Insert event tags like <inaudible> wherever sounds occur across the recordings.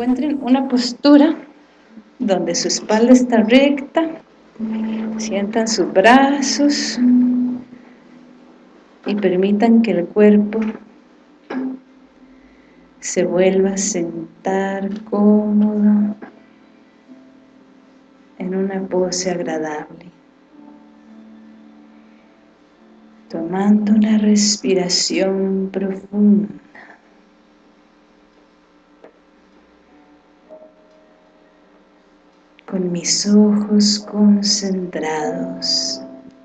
encuentren una postura donde su espalda está recta, sientan sus brazos y permitan que el cuerpo se vuelva a sentar cómodo en una pose agradable. Tomando una respiración profunda. Con mis ojos concentrados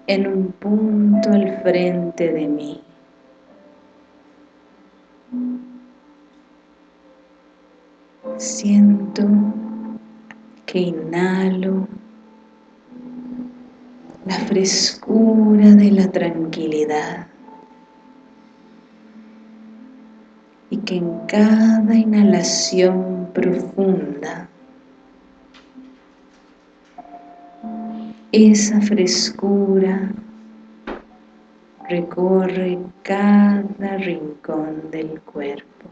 en un punto al frente de mí. Siento que inhalo la frescura de la tranquilidad y que en cada inhalación profunda esa frescura recorre cada rincón del cuerpo.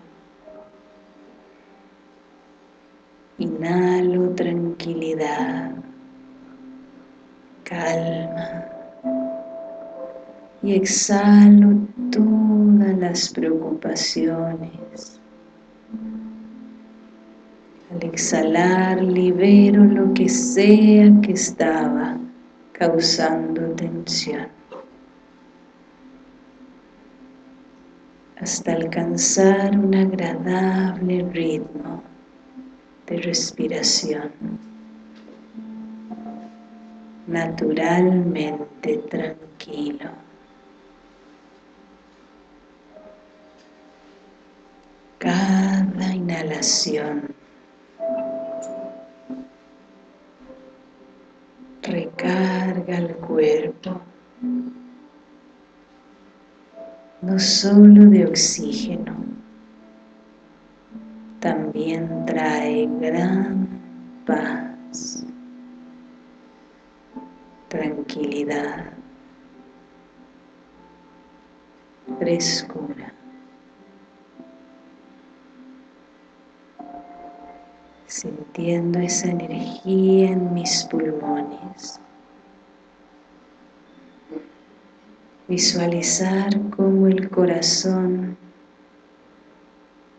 Inhalo tranquilidad, calma y exhalo todas las preocupaciones. Al exhalar libero lo que sea que estaba causando tensión. Hasta alcanzar un agradable ritmo de respiración naturalmente tranquilo. Cada inhalación recarga el cuerpo no solo de oxígeno, también trae gran paz, tranquilidad, frescura. Sintiendo esa energía en mis pulmones. Visualizar cómo el corazón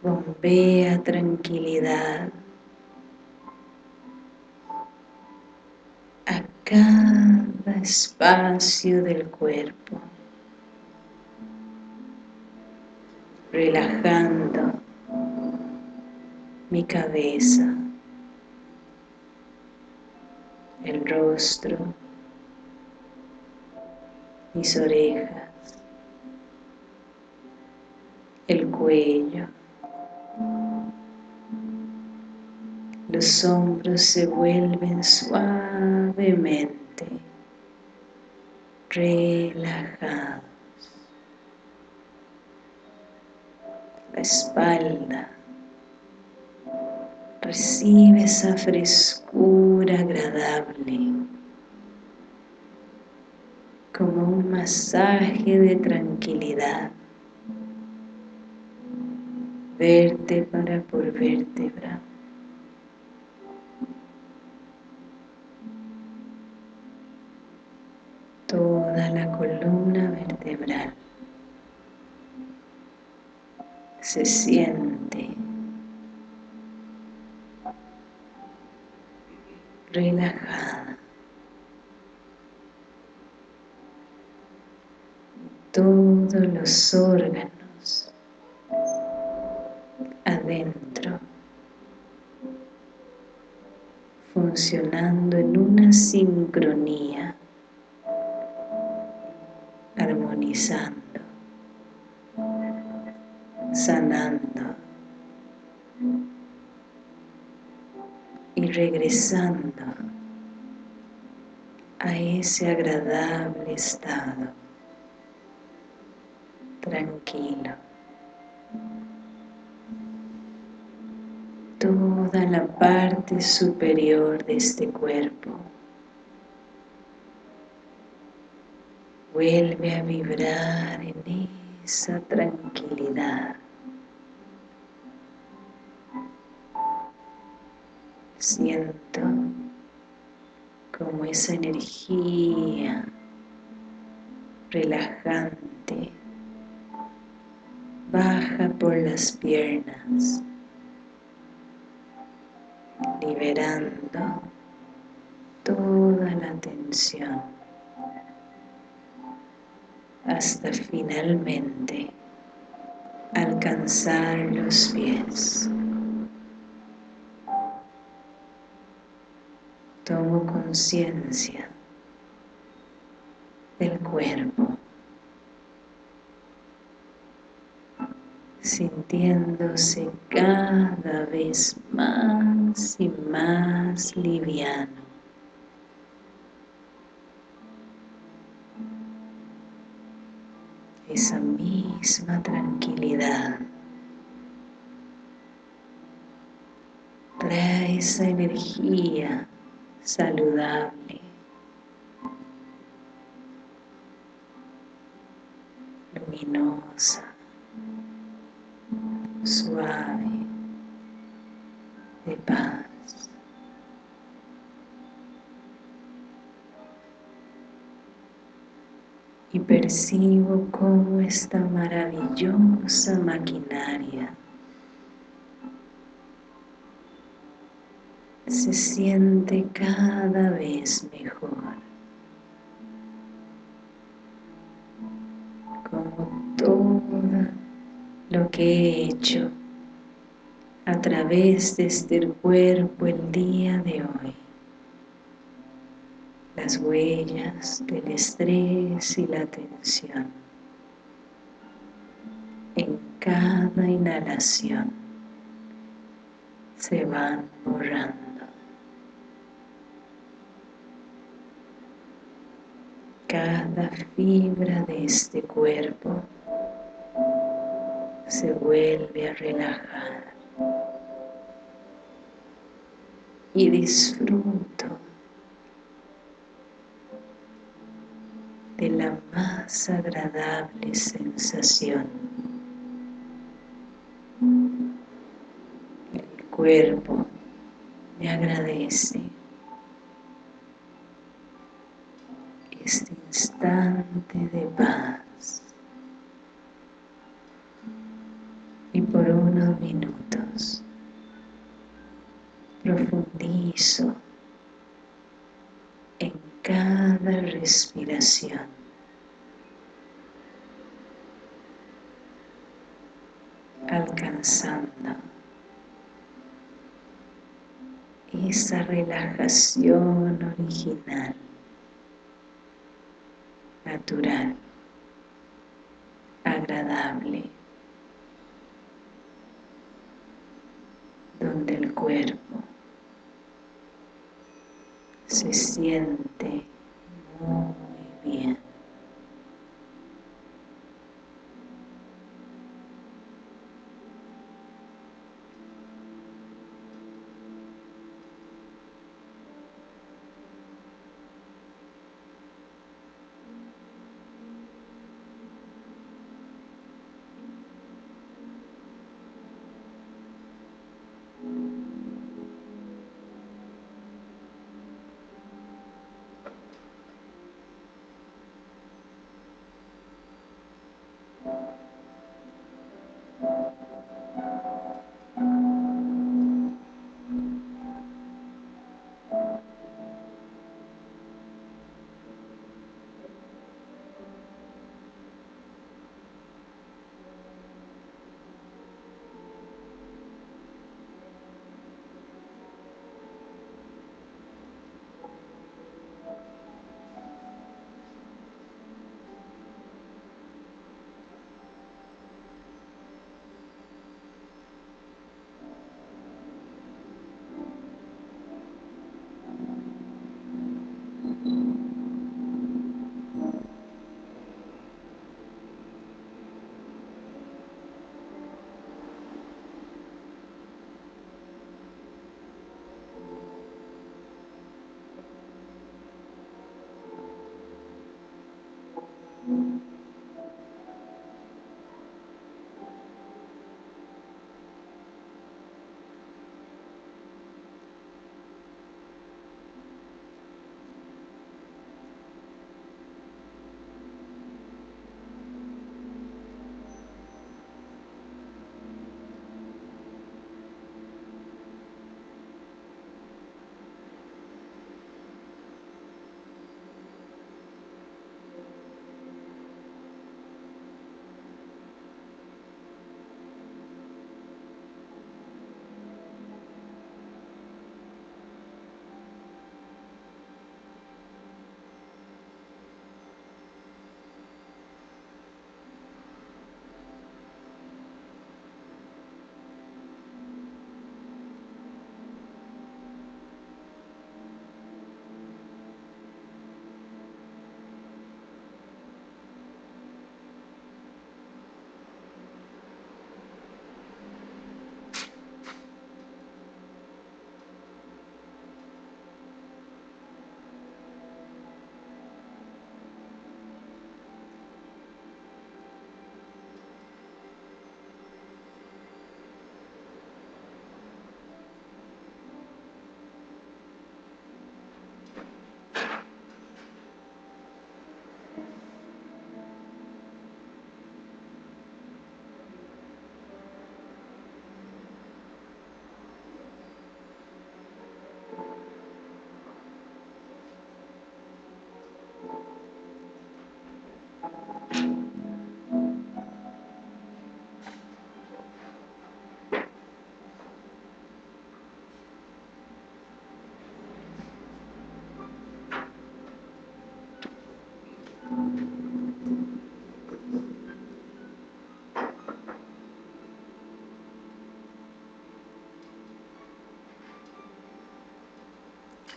bombea tranquilidad a cada espacio del cuerpo, relajando mi cabeza, el rostro, mis orejas, el cuello, los hombros se vuelven suavemente relajados. La espalda recibe esa frescura agradable como un masaje de tranquilidad. Vértebra por vértebra toda la columna vertebral se siente relajada. Todos los órganos adentro funcionando en una sincronía armonizando, sanando regresando a ese agradable estado, tranquilo. Toda la parte superior de este cuerpo vuelve a vibrar en esa tranquilidad. Siento como esa energía relajante baja por las piernas, liberando toda la tensión hasta finalmente alcanzar los pies. Tomo conciencia del cuerpo, sintiéndose cada vez más y más liviano. esa misma tranquilidad. Trae esa energía saludable, luminosa, suave, de paz. y percibo cómo esta maravillosa maquinaria se siente cada vez mejor. Como todo lo que he hecho a través de este cuerpo el día de hoy las huellas del estrés y la tensión en cada inhalación se van borrando. Cada fibra de este cuerpo se vuelve a relajar y disfruto de la más agradable sensación. El cuerpo me agradece este instante de paz y por unos minutos profundizo en cada respiración. Alcanzando esa relajación original, natural, agradable, donde el cuerpo se siente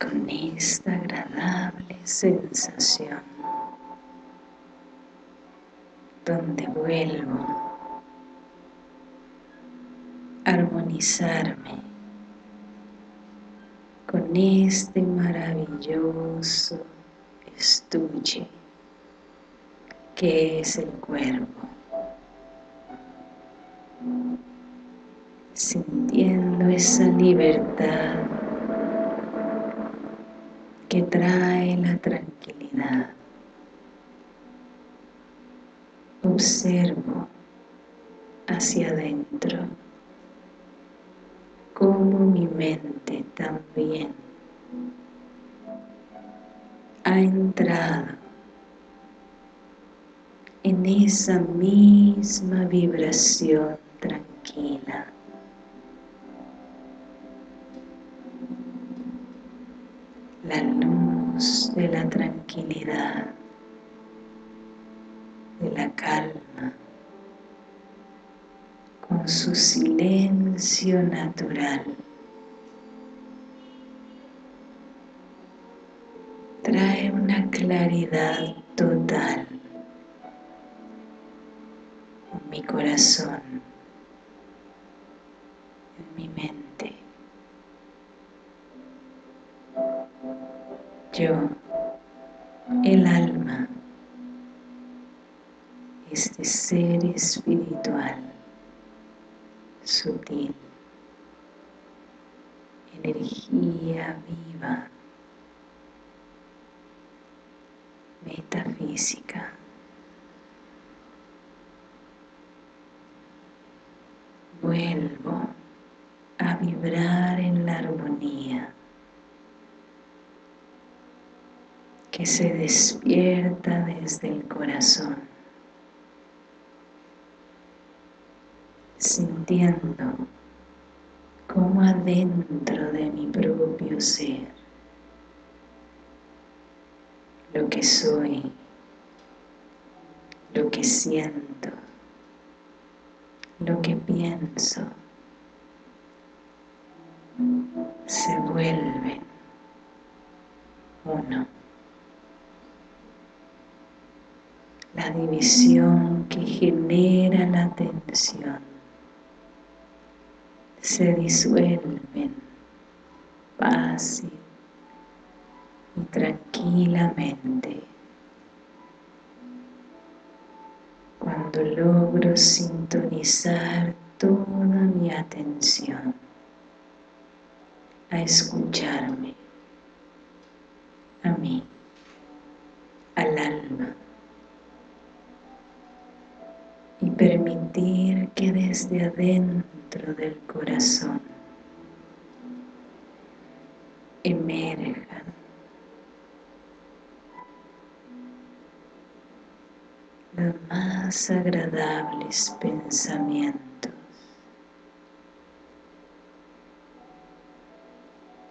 con esta agradable sensación donde vuelvo a armonizarme con este maravilloso estuche que es el cuerpo observo hacia adentro como mi mente también ha entrado en esa misma vibración tranquila. La luz de la tranquilidad, la calma, con su silencio natural. Trae una claridad total en mi corazón, en mi mente. Yo, el alma, este ser espiritual, sutil, energía viva, metafísica. Vuelvo a vibrar en la armonía que se despierta desde el corazón. Sintiendo como adentro de mi propio ser lo que soy, lo que siento, lo que pienso, se vuelven uno. La división que genera la tensión se disuelven fácil y tranquilamente. Cuando logro sintonizar toda mi atención a escucharme a mí, al alma permitir que desde adentro del corazón emerjan los más agradables pensamientos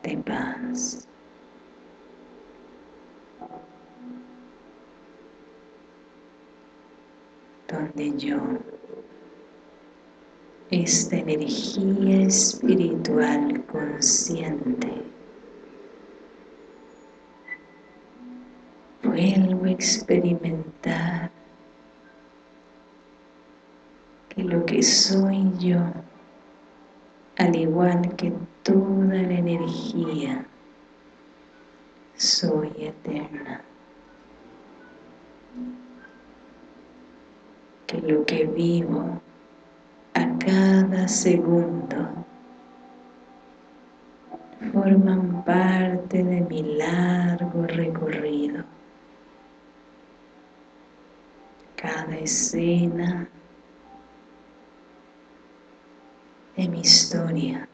de paz. donde yo, esta energía espiritual consciente, vuelvo a experimentar que lo que soy yo, al igual que toda la energía, soy eterna. que lo que vivo cada segundo forman parte de mi largo recorrido. Cada escena de mi historia.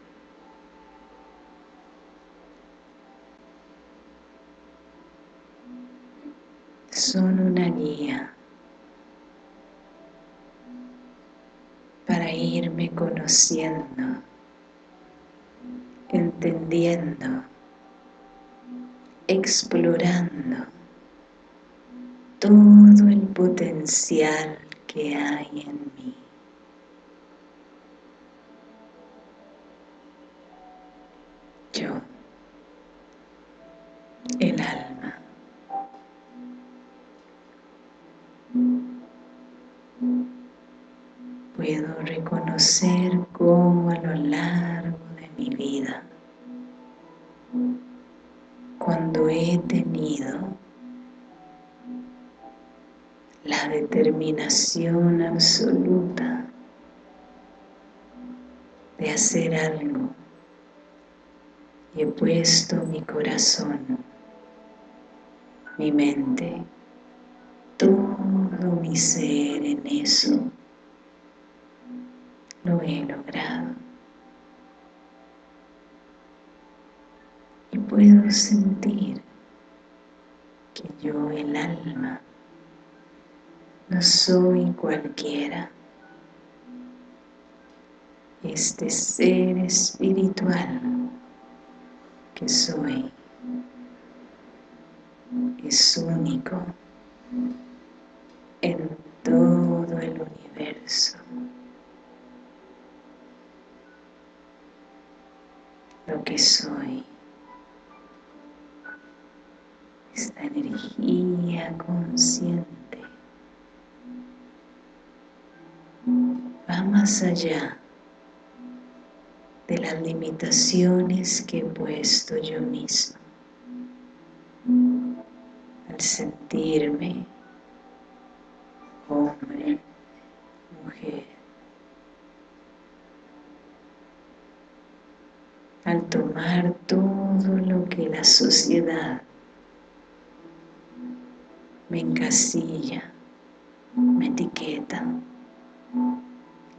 Son una guía irme conociendo, entendiendo, explorando todo el potencial que hay en mí. Yo, el alma. Puedo reconocer determinación absoluta de hacer algo y he puesto mi corazón, mi mente, todo mi ser en eso, lo he logrado. Y puedo sentir que yo, el alma, no soy cualquiera. Este ser espiritual que soy es único en todo el universo. Lo que soy, esta energía consciente, va más allá de las limitaciones que he puesto yo mismo. Al sentirme hombre, mujer, al tomar todo lo que la sociedad me encasilla, me etiqueta,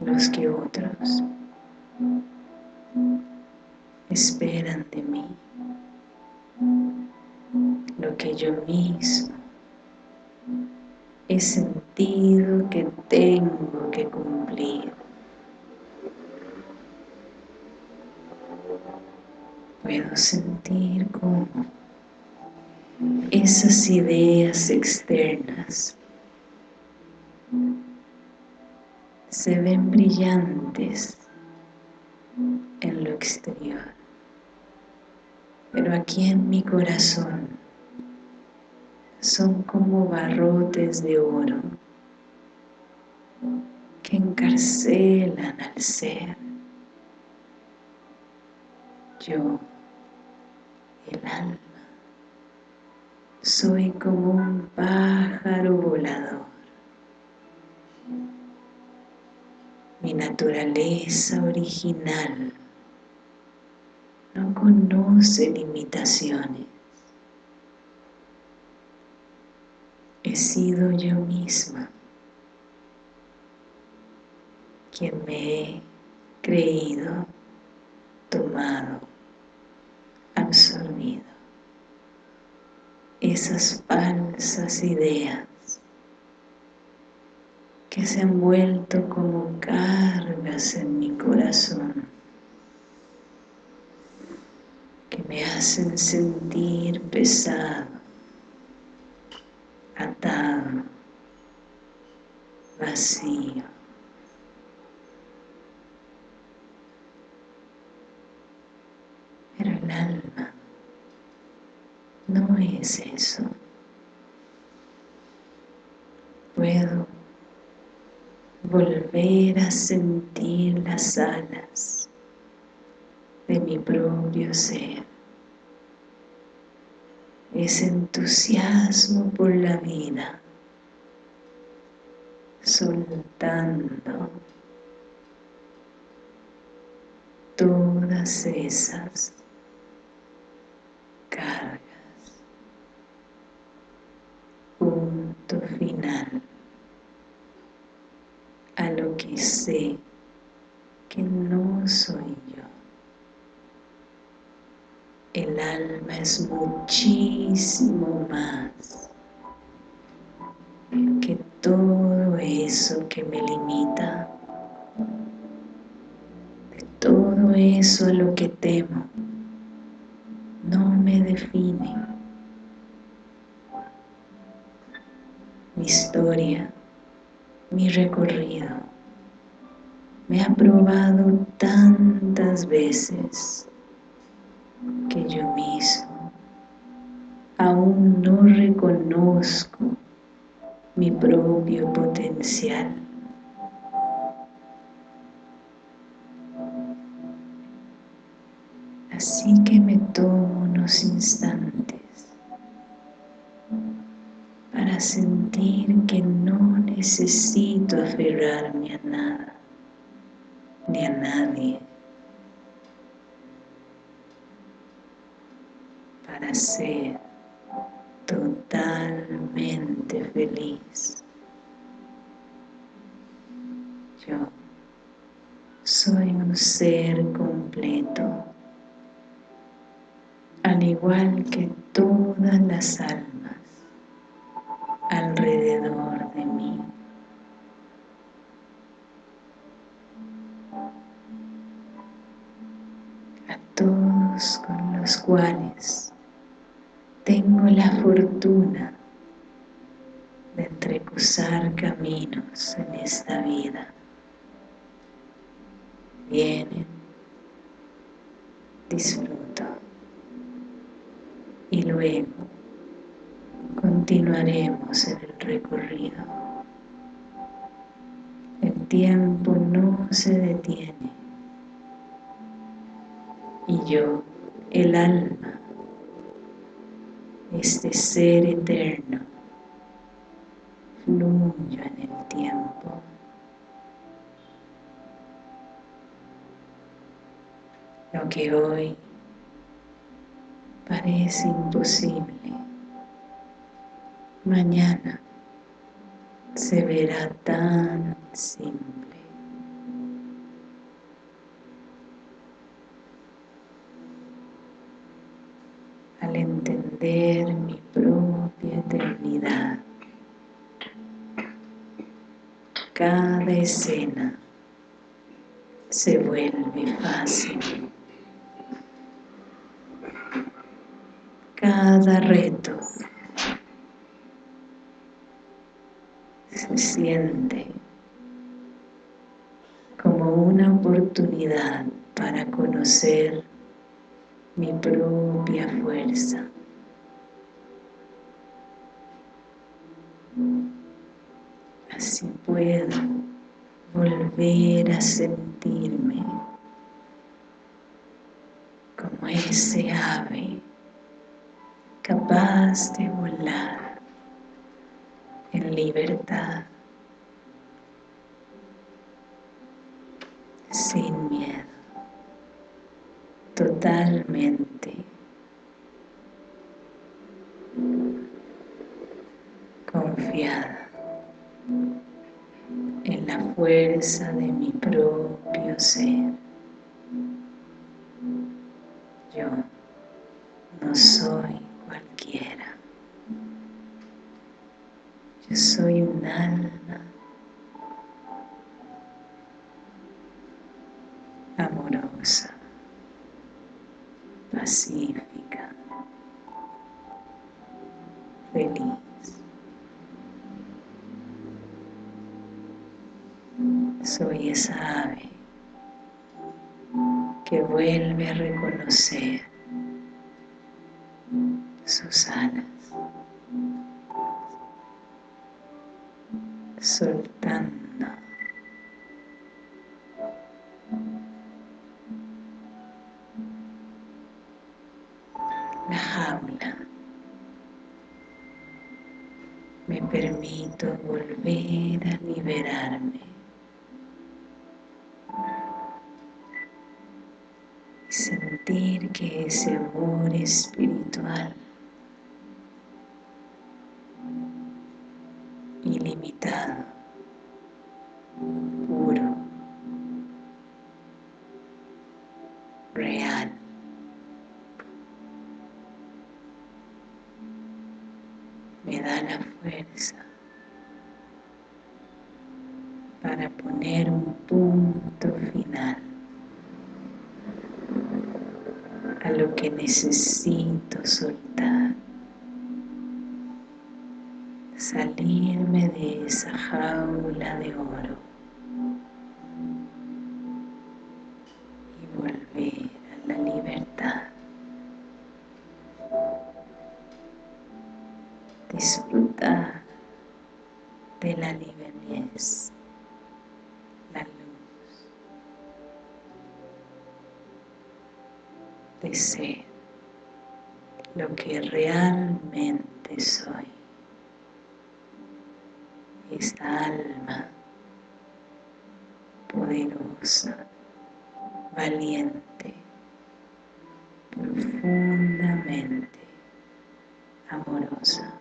los que otros esperan de mí lo que yo mismo he sentido que tengo que cumplir. Puedo sentir como esas ideas externas se ven brillantes en lo exterior. Pero aquí en mi corazón son como barrotes de oro que encarcelan al ser. Yo, el alma, soy como un pájaro volador. Mi naturaleza original no conoce limitaciones. He sido yo misma quien me he creído, tomado, absorbido esas falsas ideas que se han vuelto como cargas en mi corazón que me hacen sentir pesado, atado, vacío. Pero el alma no es eso. Puedo volver a sentir las alas de mi propio ser. Ese entusiasmo por la vida, soltando todas esas cargas. Sé que no soy yo. El alma es muchísimo más que todo eso que me limita, de todo eso a lo que temo, no me define. Mi historia mi recorrido. Me ha probado tantas veces que yo mismo aún no reconozco mi propio potencial. Así que me tomo unos instantes para sentir que no necesito aferrarme a nada ni a nadie para ser totalmente feliz. Yo soy un ser completo, al igual que todas las almas alrededor de mí. Cuales tengo la fortuna de entrecruzar caminos en esta vida. Vienen, disfruto y luego continuaremos en el recorrido. El tiempo no se detiene y yo, el alma, este ser eterno, fluyo en el tiempo. Lo que hoy parece imposible, mañana se verá tan simple. Entender mi propia eternidad, cada escena se vuelve fácil. Cada reto se siente como una oportunidad para conocer mi propia fuerza. Así puedo volver a sentirme como ese ave capaz de volar en libertad, totalmente confiada en la fuerza de mi propio ser. Yo no soy cualquiera. Yo soy un alma pacífica, feliz. Soy esa ave que vuelve a reconocer sus alas, soltando volver a liberarme. Sentir que ese amor espiritual necesito soltar, salirme de esa jaula de oro y volver a la libertad. disfrutar de la de ser lo que realmente soy. Esta alma poderosa, valiente, profundamente amorosa.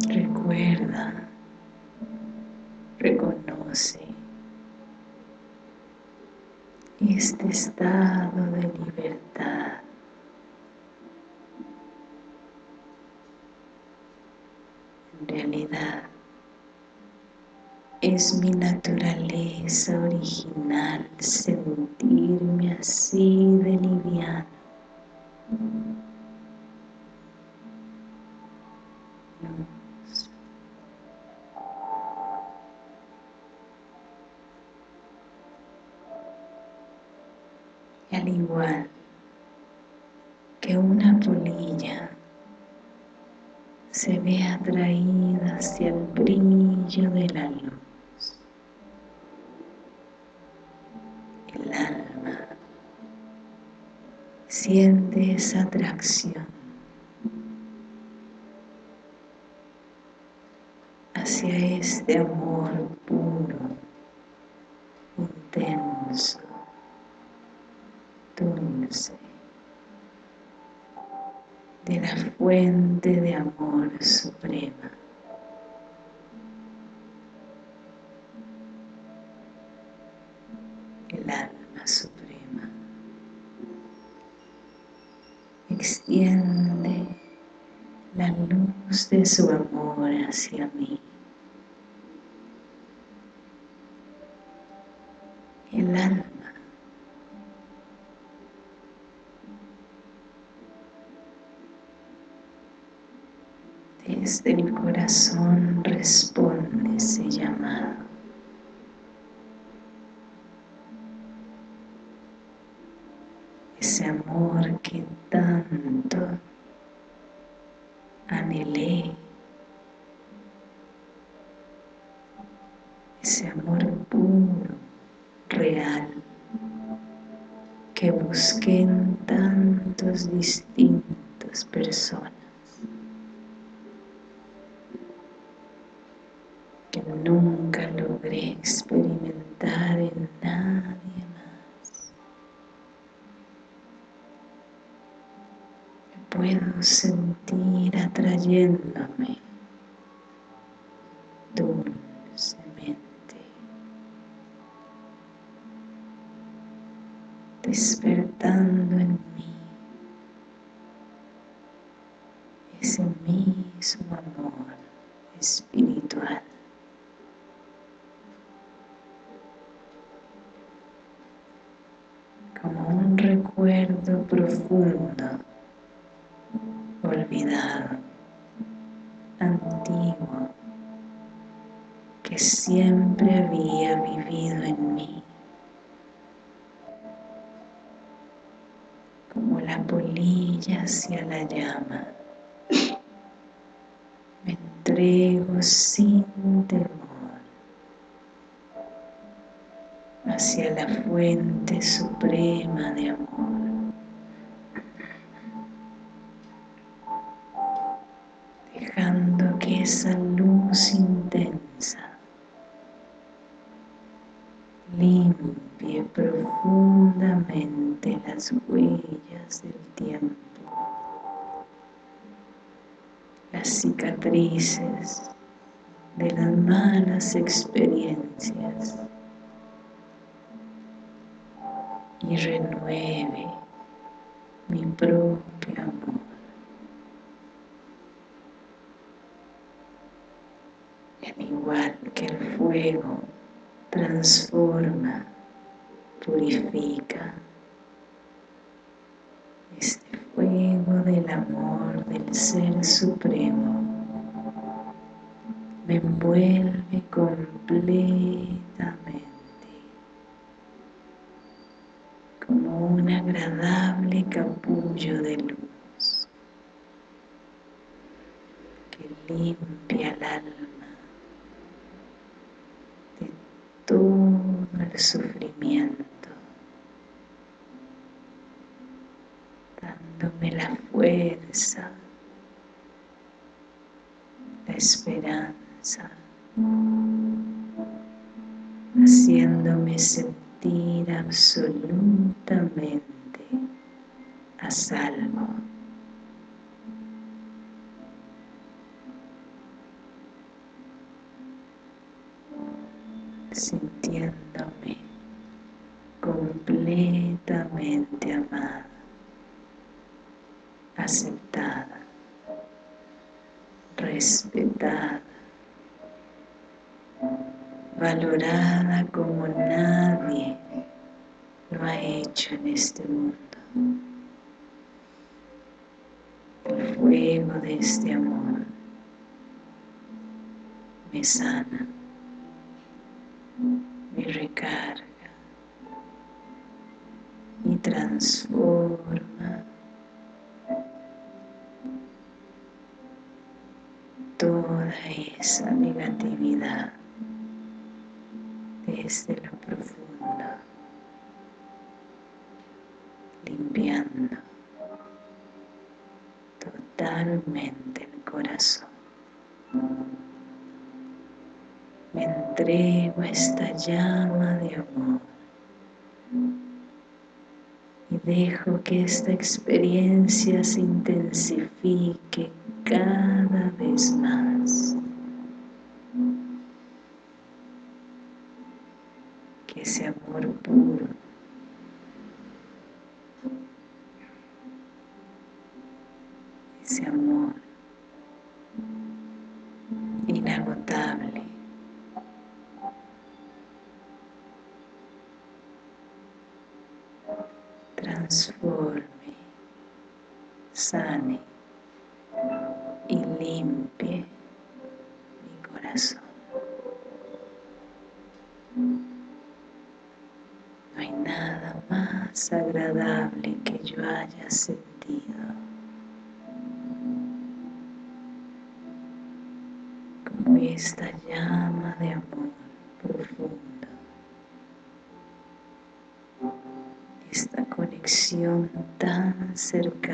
Recuerda, reconoce este estado de libertad. En realidad, es mi naturaleza original sentirme así de liviano. Hacia este amor puro, intenso, dulce, de la fuente de su amor hacia mí. El alma desde el corazón responde ese llamado. ese amor polilla hacia la llama, me entrego sin temor hacia la fuente suprema de amor. esa luz intensa limpie profundamente las huellas del tiempo, las cicatrices de las malas experiencias y renueve mi propio amor. igual que el fuego transforma, purifica. Este fuego del amor del Ser Supremo me envuelve completamente como un agradable capullo de luz que limpia el alma todo el sufrimiento, dándome la fuerza, la esperanza, haciéndome sentir absolutamente a salvo. sintiéndome completamente amado aceptada, respetada, valorada como nadie lo ha hecho en este mundo. El fuego de este amor me sana, me recarga y transforma esa negatividad desde lo profundo, limpiando totalmente el corazón. Me entrego a esta llama de amor dejo que esta experiencia se intensifique cada vez más. Que ese amor puro ese amor transforme, sane y limpie mi corazón. No hay nada más agradable que yo haya sentido como esta llama tan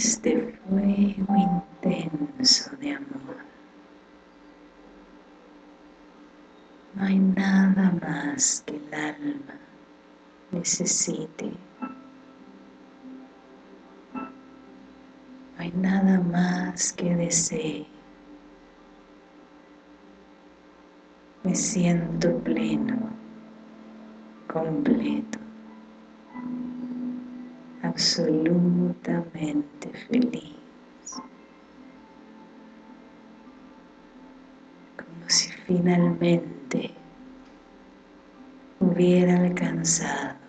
este fuego intenso de amor. No hay nada más que el alma necesite. No hay nada más que desee. Me siento pleno, completo, feliz. Como si finalmente hubiera alcanzado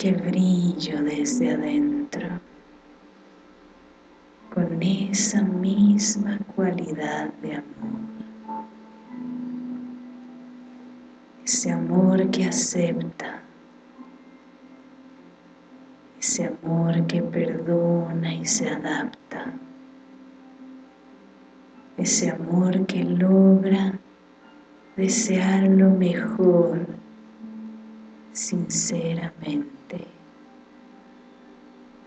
que brillo desde adentro con esa misma cualidad de amor. Ese amor que acepta, ese amor que perdona y se adapta, ese amor que logra desear lo mejor sinceramente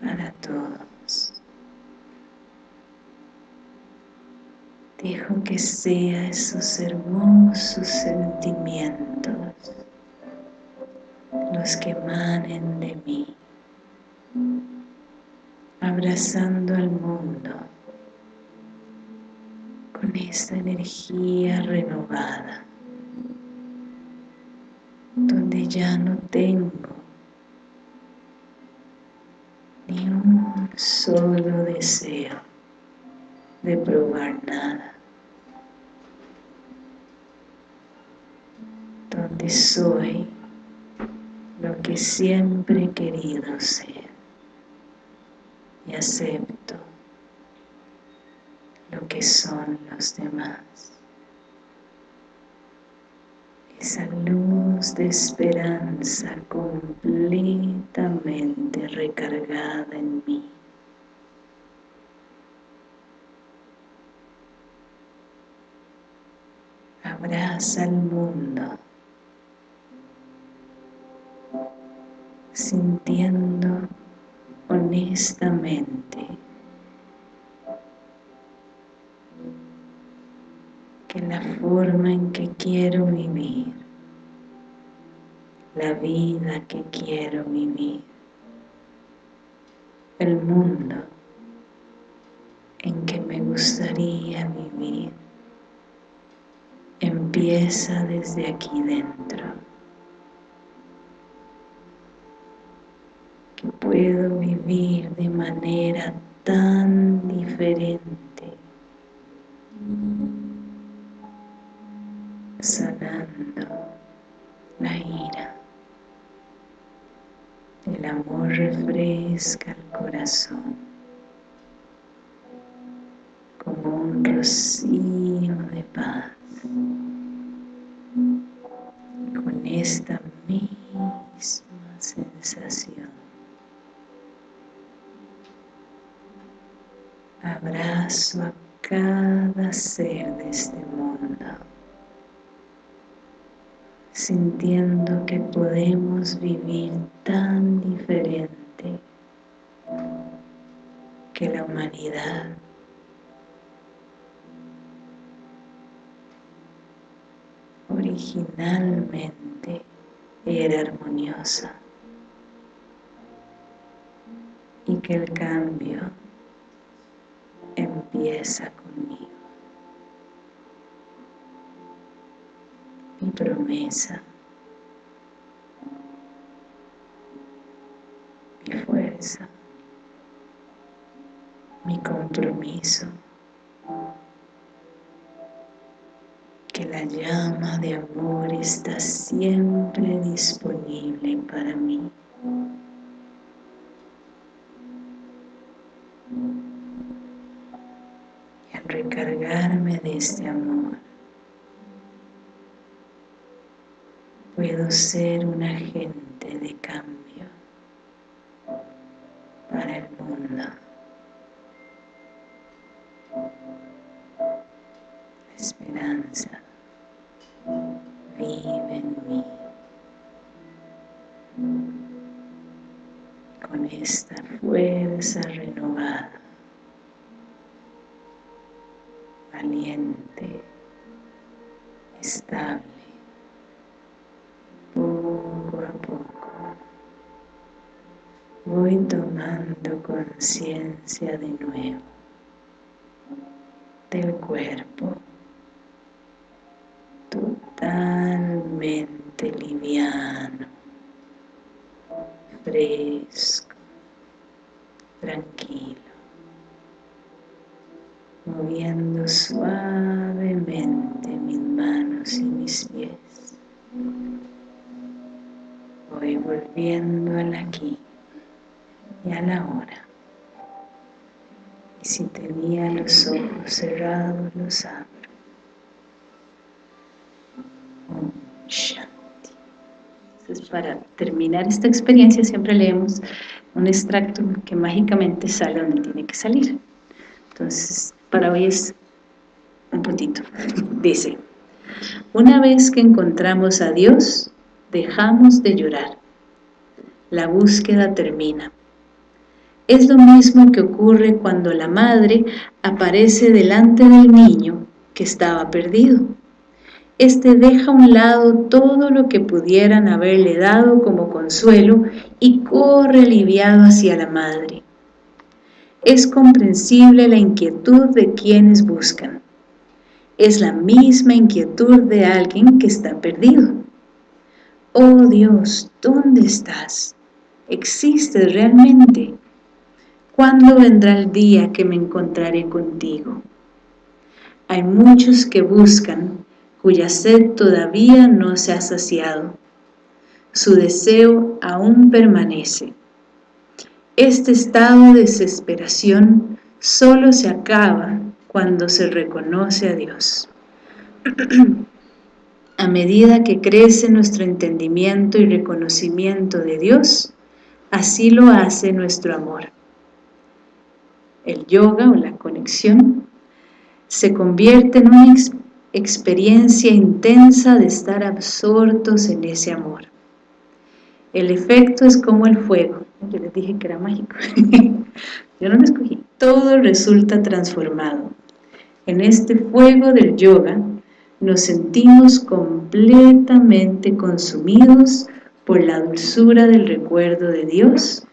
para todos. Dejo que sea esos hermosos sentimientos los que emanen de mí, abrazando al mundo con esta energía renovada, donde ya no tengo ni un solo deseo de probar nada. Donde soy lo que siempre he querido ser y acepto lo que son los demás. Esa luz de esperanza completamente recargada en mí. Abraza al mundo sintiendo honestamente que la forma en que quiero vivir, la vida que quiero vivir, el mundo en que me gustaría vivir, empieza desde aquí dentro. Que puedo vivir de manera tan diferente, refresca el corazón como un rocío de paz con esta misma sensación. Abrazo a cada ser de este mundo, sintiendo que podemos vivir tan diferente que la humanidad originalmente era armoniosa y que el cambio empieza conmigo. Mi promesa, mi fuerza, mi compromiso. Que la llama de amor está siempre disponible para mí. Y al recargarme de este amor, puedo ser un agente de cambio para el mundo. esperanza vive en mí. Con esta fuerza renovada, conciencia de nuevo del cuerpo Y si tenía los ojos cerrados, los abro. Entonces, para terminar esta experiencia siempre leemos un extracto que mágicamente sale donde tiene que salir. Entonces, para hoy es un puntito. Dice, una vez que encontramos a Dios, dejamos de llorar. La búsqueda termina. Es lo mismo que ocurre cuando la madre aparece delante del niño que estaba perdido este deja a un lado todo lo que pudieran haberle dado como consuelo y corre aliviado hacia la madre. Es comprensible la inquietud de quienes buscan. Es la misma inquietud de alguien que está perdido. Oh Dios, ¿dónde estás? ¿Existes realmente? ¿Cuándo vendrá el día que me encontraré contigo? Hay muchos que buscan cuya sed todavía no se ha saciado. Su deseo aún permanece. Este estado de desesperación solo se acaba cuando se reconoce a Dios. <clears throat> a medida que crece nuestro entendimiento y reconocimiento de Dios, así lo hace nuestro amor. El yoga o la conexión se convierte en un experiencia intensa de estar absortos en ese amor. El efecto es como el fuego. Yo les dije que era mágico. <laughs> Yo no lo escogí. Todo resulta transformado. En este fuego del yoga nos sentimos completamente consumidos por la dulzura del recuerdo de Dios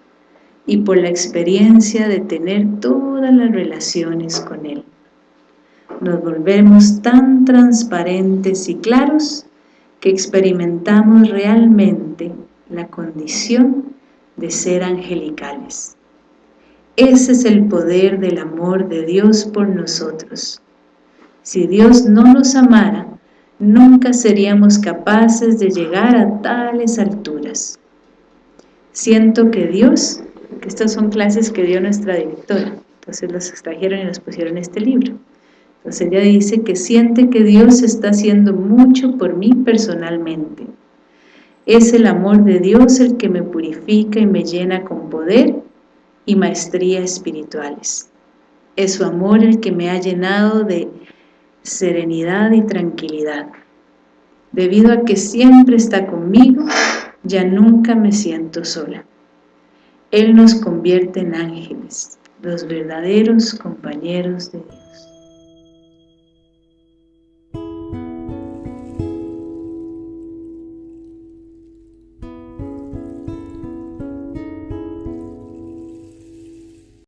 y por la experiencia de tener todas las relaciones con Él nos volvemos tan transparentes y claros que experimentamos realmente la condición de ser angelicales. Ese es el poder del amor de Dios por nosotros. Si Dios no nos amara, nunca seríamos capaces de llegar a tales alturas. Siento que Dios, estas son clases que dio nuestra directora, entonces los extrajeron y los pusieron en este libro. Entonces ella dice que siente que Dios está haciendo mucho por mí personalmente. Es el amor de Dios el que me purifica y me llena con poder y maestría espirituales. Es su amor el que me ha llenado de serenidad y tranquilidad. Debido a que siempre está conmigo, ya nunca me siento sola. Él nos convierte en ángeles, los verdaderos compañeros de Dios.